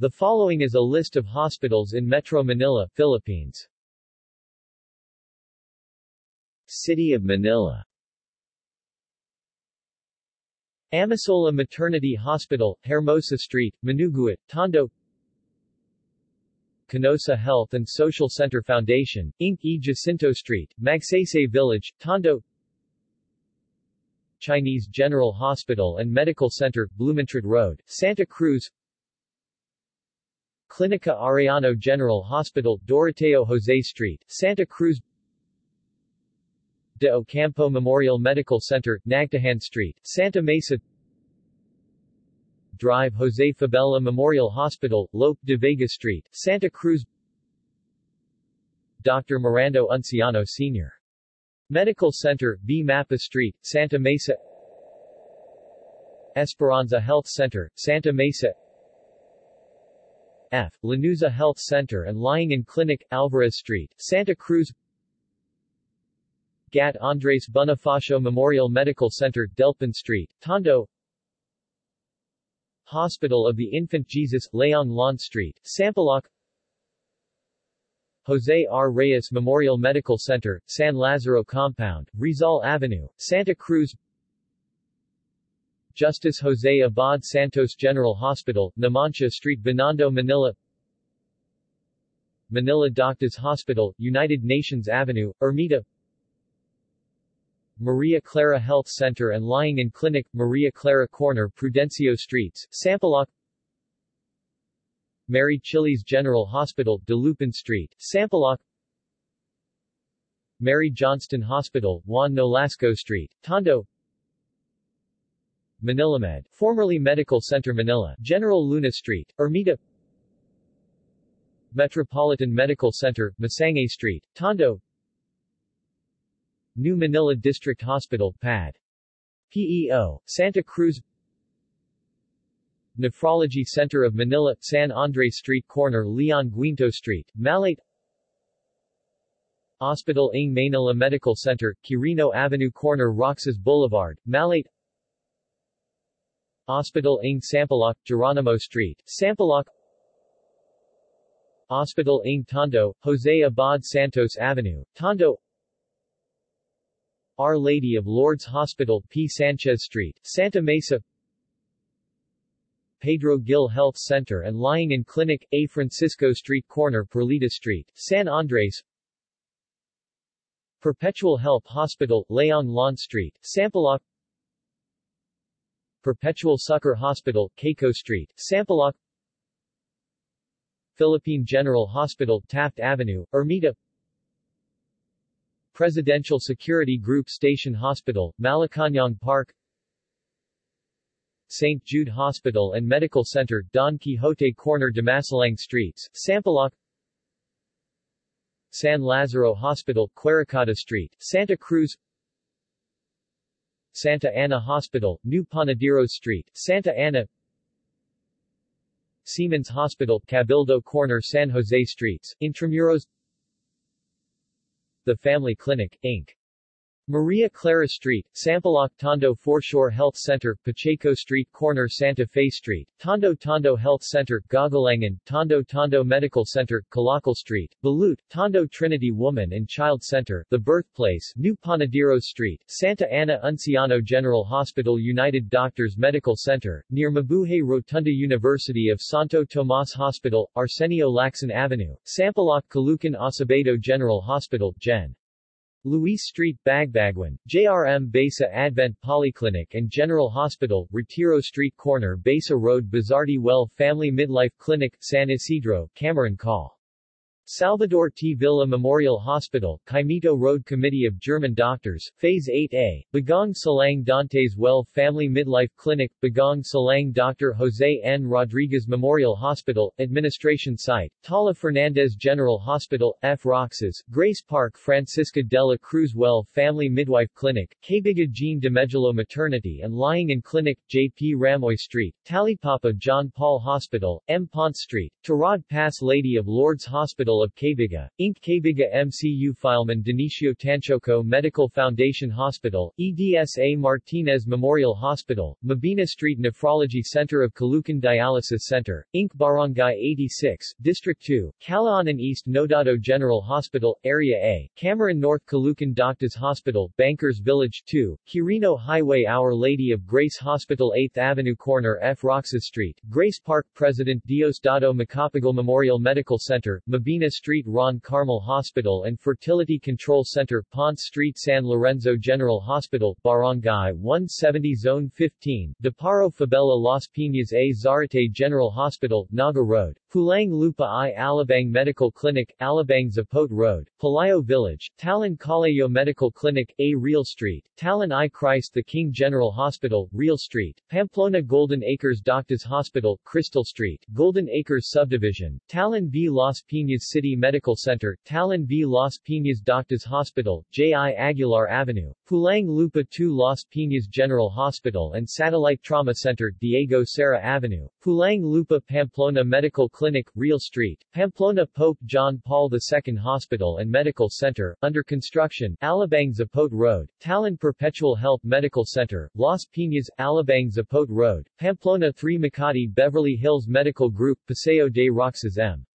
The following is a list of hospitals in Metro Manila, Philippines. City of Manila Amasola Maternity Hospital, Hermosa Street, Manuguit, Tondo Canossa Health and Social Center Foundation, Inc. E. Jacinto Street, Magsaysay Village, Tondo Chinese General Hospital and Medical Center, Blumentritt Road, Santa Cruz Clinica Arellano General Hospital, Doroteo Jose Street, Santa Cruz De Ocampo Memorial Medical Center, Nagtahan Street, Santa Mesa Drive Jose Fabella Memorial Hospital, Lope de Vega Street, Santa Cruz Dr. Mirando Unciano Sr. Medical Center, B. Mapa Street, Santa Mesa Esperanza Health Center, Santa Mesa F. Lanuza Health Center and Lying in Clinic, Alvarez Street, Santa Cruz Gat Andres Bonifacio Memorial Medical Center, Delpan Street, Tondo Hospital of the Infant Jesus, Laong Laan Street, Sampaloc Jose R. Reyes Memorial Medical Center, San Lazaro Compound, Rizal Avenue, Santa Cruz Justice Jose Abad Santos General Hospital, Numancia Street Binondo Manila. Manila Doctors Hospital, United Nations Avenue, Ermita. Maria Clara Health Center and Lying in Clinic, Maria Clara Corner Prudencio Streets, Sampaloc. Mary Chiles General Hospital, Dalupan Street, Sampaloc. Mary Johnston Hospital, Juan Nolasco Street, Tondo Manilamed, formerly Medical Center Manila, General Luna Street, Ermita Metropolitan Medical Center, Masangkay Street, Tondo New Manila District Hospital, PAD. PEO, Santa Cruz Nephrology Center of Manila, San Andres Street Corner Leon Guinto Street, Malate Hospital ng Manila Medical Center, Quirino Avenue Corner Roxas Boulevard, Malate Hospital ng Sampaloc, Geronimo Street, Sampaloc. Hospital ng Tondo, Jose Abad Santos Avenue, Tondo. Our Lady of Lourdes Hospital, P. Sanchez Street, Santa Mesa. Pedro Gil Health Center and Lying in Clinic, A. Francisco Street Corner Perlita Street, San Andres. Perpetual Health Hospital, Laong Laan Street, Sampaloc Perpetual Succor Hospital, Keiko Street, Sampaloc. Philippine General Hospital, Taft Avenue, Ermita. Presidential Security Group Station Hospital, Malacañang Park. St. Jude Hospital and Medical Center, Don Quixote Corner Dimasalang Streets, Sampaloc. San Lazaro Hospital, Quiricada Street, Santa Cruz Santa Ana Hospital, New Panaderos Street, Santa Ana Seamen's Hospital, Cabildo Corner San Jose Streets, Intramuros The Family Clinic, Inc. Maria Clara Street, Sampaloc Tondo Foreshore Health Center, Pacheco Street Corner Santa Fe Street, Tondo Tondo Health Center, Gagalangan, Tondo Tondo Medical Center, Calakal Street, Balut, Tondo Trinity Woman and Child Center, The Birthplace, New Panaderos Street, Santa Ana Unciano General Hospital United Doctors Medical Center, near Mabuhay Rotunda University of Santo Tomas Hospital, Arsenio Lacson Avenue, Sampaloc Caloocan Acevedo General Hospital, Gen. Luis Street, Bagbaguan, JRM Besa Advent Polyclinic and General Hospital, Retiro Street Corner Besa Road Bizardi Well Family Midwife Clinic, San Isidro, Cameron Call. Salvador T. Villa Memorial Hospital, Caimito Road Committee of German Doctors, Phase 8A, Bagong Silang Dantes Well Family Midwife Clinic, Bagong Silang Dr. Jose N. Rodriguez Memorial Hospital, Administration Site, Tala Fernandez General Hospital, F. Roxas, Grace Park Francisca Dela Cruz Well Family Midwife Clinic, Cabiga Jean DeMegelo Maternity and Lying in Clinic, J.P. Ramoy Street, Talipapa John Paul Hospital, M. Ponce Street, Tarad Pass Lady of Lourdes Hospital Hospital of Cabiga, Inc. Cabiga MCU Filemon Denicio Tanchoco Medical Foundation Hospital, EDSA Martinez Memorial Hospital, Mabini Street Nephrology Center of Caloocan Dialysis Center, Inc. Barangay 86, District 2, Calaanan East Nodado General Hospital, Area A, Cameron North Caloocan Doctors Hospital, Bankers Village 2, Quirino Highway Our Lady of Grace Hospital 8th Avenue Corner F. Roxas Street, Grace Park President Diosdado Macapagal Memorial Medical Center, Street Ron Carmel Hospital and Fertility Control Center Ponce Street San Lorenzo General Hospital, Barangay 170 Zone 15, Deparo Fabella Las Piñas A Zarate General Hospital, Naga Road, Pulang Lupa I Alabang Medical Clinic, Alabang Zapote Road, Palayo Village, Talon Calayo Medical Clinic, A Real Street, Talon I Christ the King General Hospital, Real Street, Pamplona Golden Acres Doctors Hospital, Crystal Street, Golden Acres Subdivision, Talon V. Las Piñas City Medical Center, Talon V. Las Piñas Doctors Hospital, J.I. Aguilar Avenue, Pulang Lupa 2 Las Piñas General Hospital and Satellite Trauma Center, Diego Cera Avenue, Pulang Lupa Pamplona Medical Clinic, Real Street, Pamplona Pope John Paul II Hospital and Medical Center, under construction, Alabang Zapote Road, Talon Perpetual Health Medical Center, Las Piñas, Alabang Zapote Road, Pamplona 3 Makati Beverly Hills Medical Group, Paseo de Roxas M.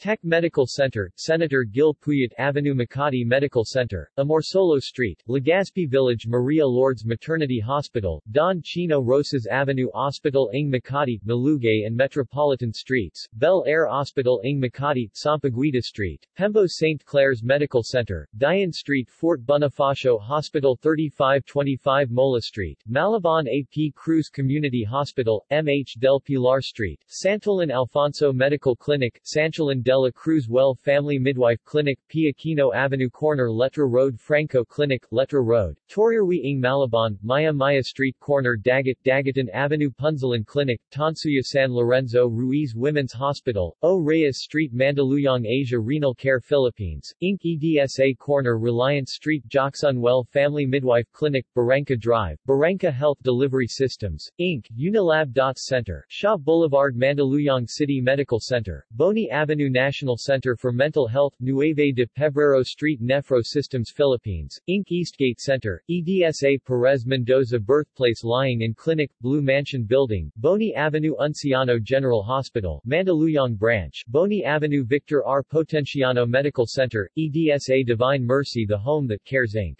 Tech Medical Center, Senator Gil Puyat Avenue Makati Medical Center, Amorsolo Street, Legazpi Village Maria Lourdes Maternity Hospital, Don Chino Roces Avenue Hospital Ing Makati, Malugay and Metropolitan Streets, Bel Air Hospital Ing Makati, Sampaguita Street, Pembo St. Clare's Medical Center, Dian Street Fort Bonifacio Hospital 3525 Mola Street, Malabon AP Cruz Community Hospital, MH Del Pilar Street, Santolin Alfonso Medical Clinic, Sancholan de la Cruz Well Family Midwife Clinic, Piaquino Avenue Corner Letra Road Franco Clinic, Letra Road, Toriarwi Ing Malabon, Maya Maya Street Corner Dagat Dagatan Avenue Punzalan Clinic, Tonsuya San Lorenzo Ruiz Women's Hospital, O Reyes Street Mandaluyong Asia Renal Care Philippines, Inc. EDSA Corner Reliance Street Jocksun Well Family Midwife Clinic, Barangka Drive, Barangka Health Delivery Systems, Inc., Unilab Center, Shaw Boulevard Mandaluyong City Medical Center, Boni Avenue National Center for Mental Health, Nueve de Febrero Street Nephro Systems Philippines, Inc. Eastgate Center, EDSA Perez Mendoza Birthplace Lying in Clinic, Blue Mansion Building, Boni Avenue Unciano General Hospital, Mandaluyong Branch, Boni Avenue Victor R. Potenciano Medical Center, EDSA Divine Mercy The Home That Cares Inc.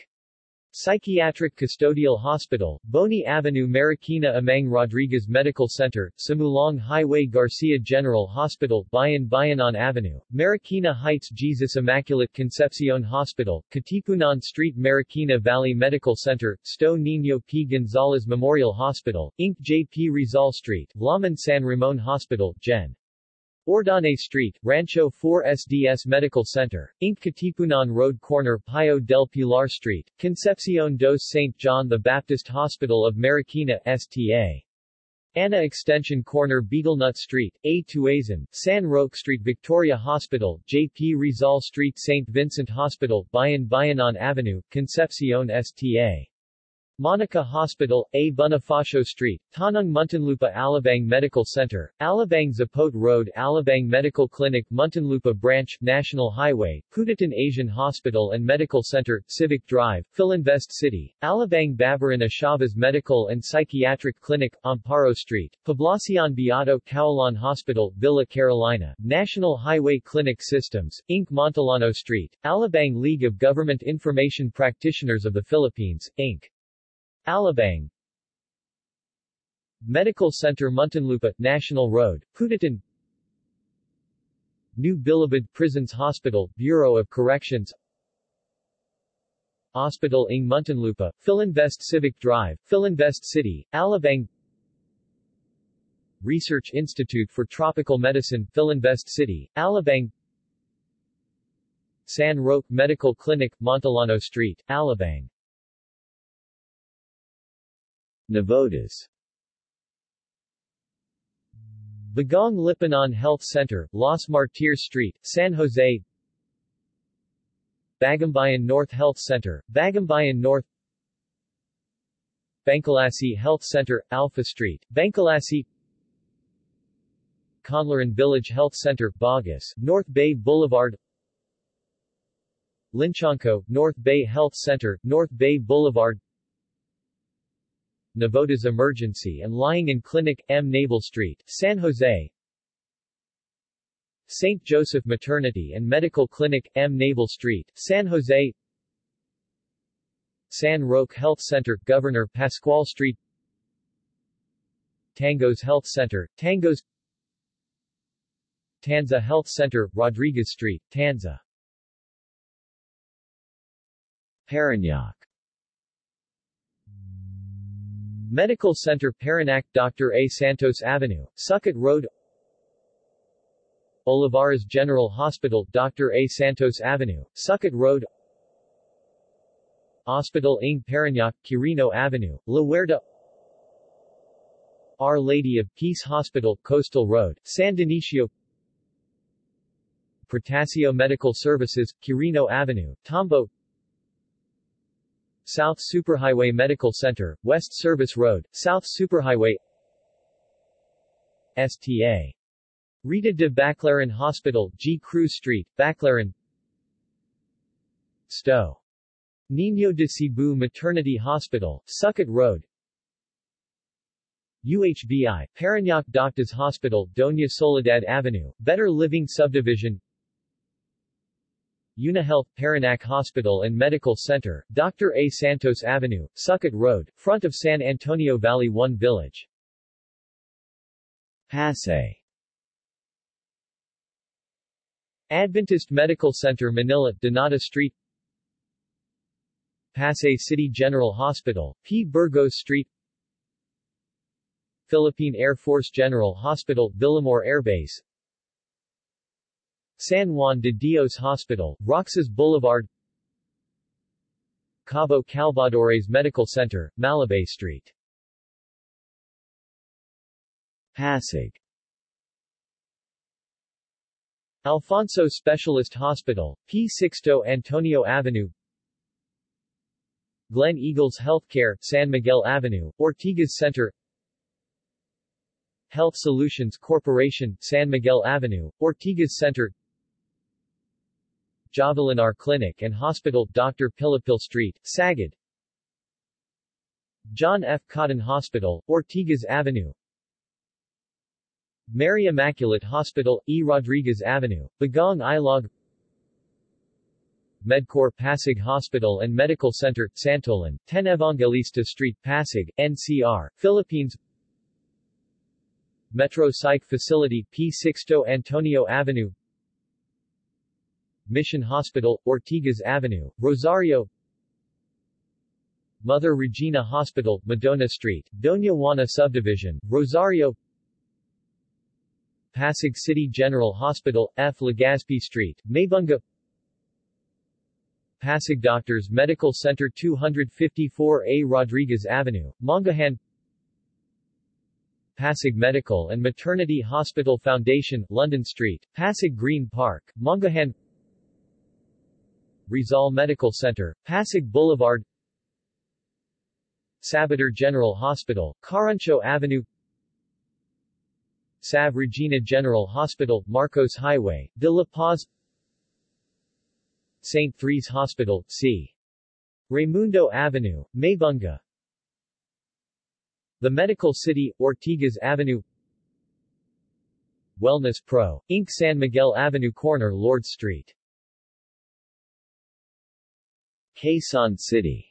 Psychiatric Custodial Hospital, Boni Avenue Marikina Amang Rodriguez Medical Center, Sumulong Highway Garcia General Hospital, Bayan Bayanan Avenue, Marikina Heights Jesus Immaculate Concepcion Hospital, Katipunan Street Marikina Valley Medical Center, Sto Niño P. Gonzalez Memorial Hospital, Inc. J. P. Rizal Street, Laman San Ramon Hospital, Gen. Ordane Street, Rancho 4 SDS Medical Center, Inc. Katipunan Road Corner Payo del Pilar Street, Concepcion dos St. John the Baptist Hospital of Marikina, STA. Ana Extension Corner Beetlenut Street, A. Tuazon, San Roque Street Victoria Hospital, J.P. Rizal Street St. Vincent Hospital, Bayan Bayanan Avenue, Concepcion STA. Monica Hospital, A. Bonifacio Street, Tanung Muntinlupa Alabang Medical Center, Alabang Zapote Road Alabang Medical Clinic Muntinlupa Branch, National Highway, Putatan Asian Hospital and Medical Center, Civic Drive, Filinvest City, Alabang Babaran Chavez Medical and Psychiatric Clinic, Amparo Street, Poblacion Beato Caulan Hospital, Villa Carolina, National Highway Clinic Systems, Inc. Montalano Street, Alabang League of Government Information Practitioners of the Philippines, Inc. Alabang. Medical Center Muntinlupa, National Road, Putatan New Bilibid Prisons Hospital, Bureau of Corrections. Hospital ing Muntinlupa, Filinvest Civic Drive, Filinvest City, Alabang. Research Institute for Tropical Medicine, Filinvest City, Alabang. San Roque Medical Clinic, Montellano Street, Alabang Navotas. Bagong Lipunan Health Center, Los Martires Street, San Jose. Bagumbayan North Health Center, Bagumbayan North. Bangculasi Health Center, Alpha Street, Bangculasi Conlaran Village Health Center, Bogus, North Bay Boulevard. Linchanco, North Bay Health Center, North Bay Boulevard Navotas Emergency and Lying in Clinic, M. Naval Street, San Jose St. Joseph Maternity and Medical Clinic, M. Naval Street, San Jose San Roque Health Center, Governor Pascual Street Tangos Health Center, Tangos Tanza Health Center, Rodriguez Street, Tanza Parañaque Medical Center Parañaque Dr. A. Santos Avenue, Sucat Road Olivares General Hospital Dr. A. Santos Avenue, Sucat Road Hospital ng Parañaque, Quirino Avenue, La Huerta Our Lady of Peace Hospital, Coastal Road, San Dionisio Protasio Medical Services, Quirino Avenue, Tambo South Superhighway Medical Center, West Service Road, South Superhighway STA. Rita de Baclaran Hospital, G. Cruz Street, Baclaran Sto. Niño de Cebu Maternity Hospital, Sucat Road UHBI, Parañaque Doctors Hospital, Doña Soledad Avenue, Better Living Subdivision UniHealth, Parañaque Hospital and Medical Center, Dr. A. Santos Avenue, Sucat Road, front of San Antonio Valley 1 Village. Pasay Adventist Medical Center Manila, Donada Street Pasay City General Hospital, P. Burgos Street Philippine Air Force General Hospital, Villamor Air Base San Juan de Dios Hospital, Roxas Boulevard Cabo Calvadores Medical Center, Malabay Street. Pasig Alfonso Specialist Hospital, P. Sixto Antonio Avenue. Glen Eagles Healthcare, San Miguel Avenue, Ortigas Center. Health Solutions Corporation, San Miguel Avenue, Ortigas Center Javelinar Clinic and Hospital, Dr. Pilapil Street, Sagad John F. Cotton Hospital, Ortigas Avenue Mary Immaculate Hospital, E. Rodriguez Avenue, Bagong Ilog Medcor Pasig Hospital and Medical Center, Santolan, 10 Evangelista Street, Pasig, NCR, Philippines Metro Psych Facility, P. Sixto Antonio Avenue Mission Hospital, Ortigas Avenue, Rosario. Mother Regina Hospital, Madonna Street, Doña Juana Subdivision, Rosario. Pasig City General Hospital, F. Legazpi Street, Maybunga. Pasig Doctors Medical Center 254A Rodriguez Avenue, Mangahan Pasig Medical and Maternity Hospital Foundation, London Street, Pasig Green Park, Mangahan Rizal Medical Center, Pasig Boulevard Sabater General Hospital, Caruncho Avenue Sav Regina General Hospital, Marcos Highway, De La Paz St. Threes Hospital, C. Raimundo Avenue, Maybunga The Medical City, Ortigas Avenue Wellness Pro, Inc. San Miguel Avenue Corner Lord Street Quezon City.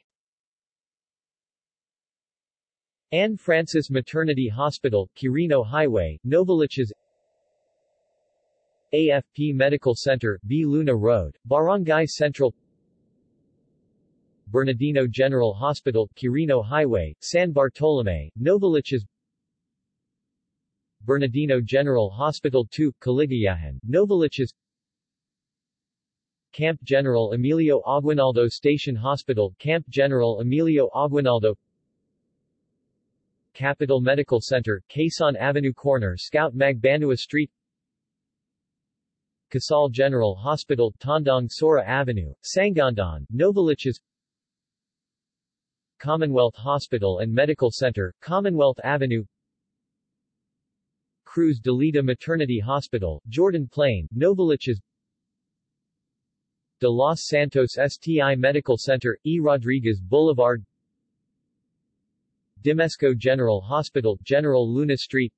Anne Francis Maternity Hospital, Quirino Highway, Novaliches. AFP Medical Center, B. Luna Road, Barangay Central. Bernardino General Hospital, Quirino Highway, San Bartolome, Novaliches. Bernardino General Hospital 2, Caligayahan, Novaliches Camp General Emilio Aguinaldo Station Hospital, Camp General Emilio Aguinaldo. Capital Medical Center, Quezon Avenue Corner Scout Magbanua Street. Casal General Hospital, Tandang Sora Avenue, Sangandaan, Novaliches Commonwealth Hospital and Medical Center, Commonwealth Avenue. Cruz de Lida Maternity Hospital, Jordan Plain, Novaliches De Los Santos STI Medical Center, E. Rodriguez Boulevard Dimesco General Hospital, General Luna Street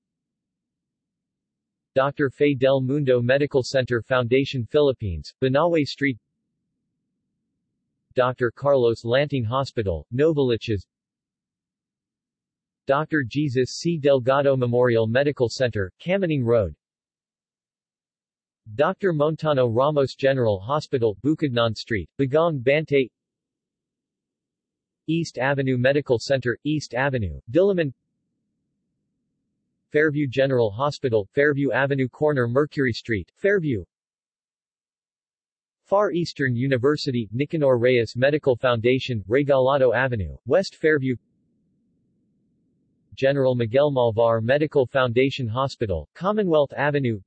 Dr. Fe del Mundo Medical Center Foundation Philippines, Banawe Street Dr. Carlos Lanting Hospital, Novaliches Dr. Jesus C. Delgado Memorial Medical Center, Camaning Road Dr. Montano Ramos General Hospital, Bukidnon Street, Bagong Bantay. East Avenue Medical Center, East Avenue, Diliman. Fairview General Hospital, Fairview Avenue Corner Mercury Street, Fairview. Far Eastern University, Nicanor Reyes Medical Foundation, Regalado Avenue, West Fairview. General Miguel Malvar Medical Foundation Hospital, Commonwealth Avenue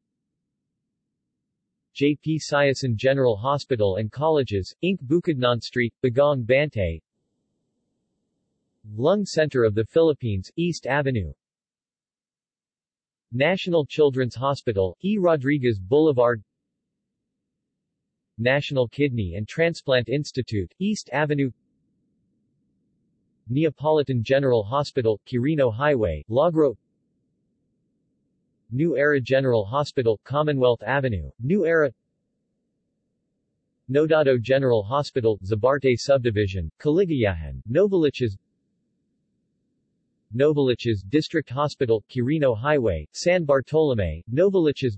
J.P. Sioson General Hospital and Colleges, Inc. Bukidnon Street, Bagong Bantay Lung Center of the Philippines, East Avenue National Children's Hospital, E. Rodriguez Boulevard National Kidney and Transplant Institute, East Avenue Neapolitan General Hospital, Quirino Highway, Lagro New Era General Hospital, Commonwealth Avenue, New Era. Nodado General Hospital, Zabarte Subdivision, Caligayahan, Novaliches Novaliches District Hospital, Quirino Highway, San Bartolome, Novaliches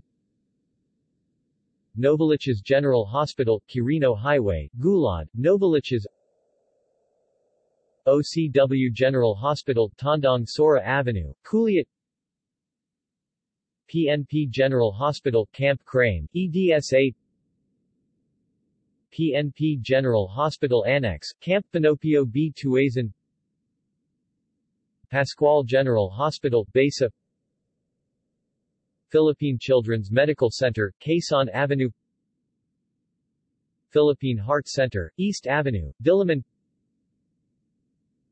Novaliches General Hospital, Quirino Highway, Gulod, Novaliches OCW General Hospital, Tandang Sora Avenue, Culiat PNP General Hospital, Camp Crame, EDSA PNP General Hospital Annex, Camp Panopio B. Tuazon Pascual General Hospital, Besa. Philippine Children's Medical Center, Quezon Avenue. Philippine Heart Center, East Avenue, Diliman.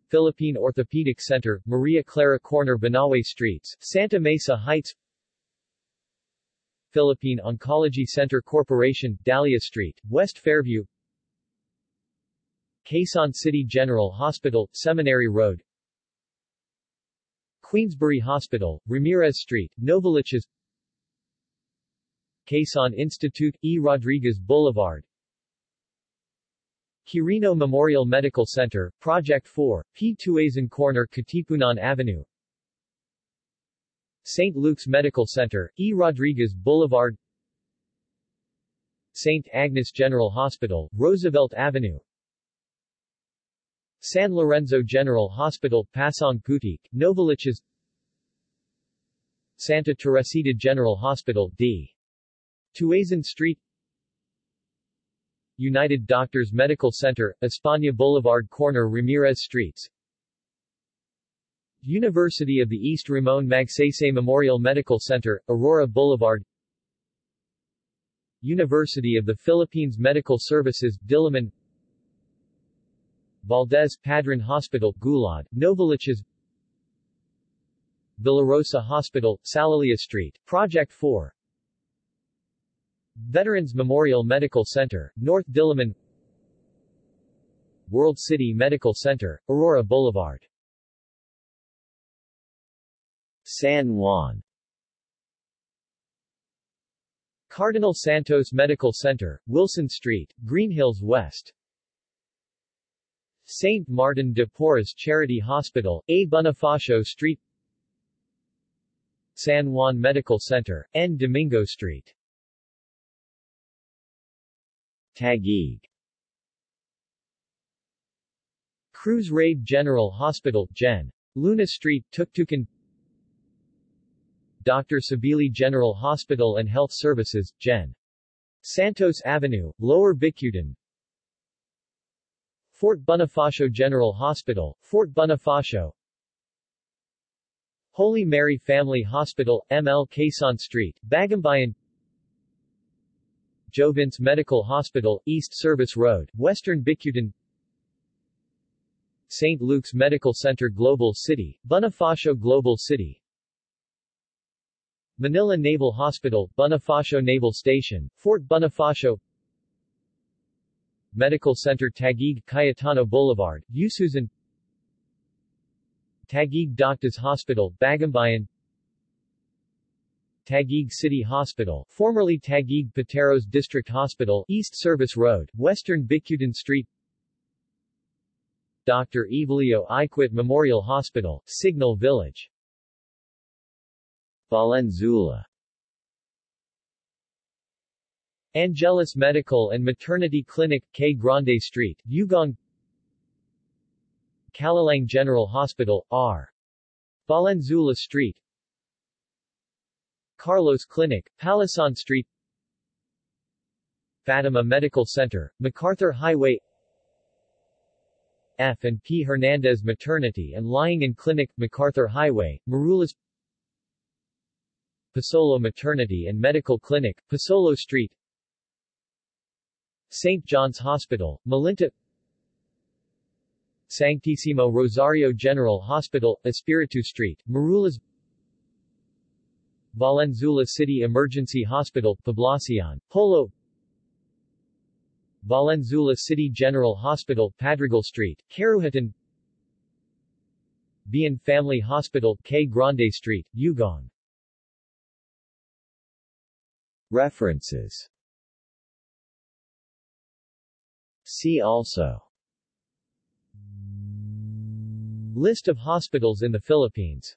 Philippine Orthopedic Center, Maria Clara Corner Banawe Streets, Santa Mesa Heights Philippine Oncology Center Corporation, Dahlia Street, West Fairview Quezon City General Hospital, Seminary Road Queensbury Hospital, Ramirez Street, Novaliches Quezon Institute, E. Rodriguez Boulevard Quirino Memorial Medical Center, Project 4, P. Tuazon Corner Katipunan Avenue St. Luke's Medical Center, E. Rodriguez Boulevard St. Agnes General Hospital, Roosevelt Avenue San Lorenzo General Hospital, Pasong Putik, Novaliches Santa Teresita General Hospital, D. Tuazon Street United Doctors Medical Center, España Boulevard Corner Ramirez Streets University of the East Ramon Magsaysay Memorial Medical Center, Aurora Boulevard. University of the Philippines Medical Services, Diliman. Valdez Padron Hospital, Gulod, Novaliches. Villarosa Hospital, Salalia Street, Project 4 Veterans Memorial Medical Center, North Diliman. World City Medical Center, Aurora Boulevard San Juan Cardinal Santos Medical Center, Wilson Street, Green Hills West St. Martin de Porres Charity Hospital, A. Bonifacio Street San Juan Medical Center, N. Domingo Street Taguig Cruz Raid General Hospital, Gen. Luna Street, Tuktukan Dr. Sabili General Hospital and Health Services, Gen. Santos Avenue, Lower Bicutan Fort Bonifacio General Hospital, Fort Bonifacio Holy Mary Family Hospital, ML Quezon Street, Bagumbayan Jovins Medical Hospital, East Service Road, Western Bicutan St. Luke's Medical Center Global City, Bonifacio Global City Manila Naval Hospital, Bonifacio Naval Station, Fort Bonifacio. Medical Center Taguig Cayetano Boulevard, Ususan Taguig Doctors Hospital, Bagumbayan Taguig City Hospital, formerly Taguig Pateros District Hospital, East Service Road, Western Bicutan Street. Dr. Evelio Iquit Memorial Hospital, Signal Village Valenzuela Angeles Medical and Maternity Clinic, K. Grande Street, Ugong Calalang General Hospital, R. Valenzuela Street Carlos Clinic, Palasan Street Fatima Medical Center, MacArthur Highway F. and P. Hernandez Maternity and Lying in Clinic, MacArthur Highway, Marulas Pasolo Maternity and Medical Clinic, Pasolo Street St. John's Hospital, Malinta Sanctissimo Rosario General Hospital, Espiritu Street, Marulas Valenzuela City Emergency Hospital, Poblacion, Polo Valenzuela City General Hospital, Padrigal Street, Caruhatan Bien Family Hospital, K. Grande Street, Ugong References. See also. List of hospitals in the Philippines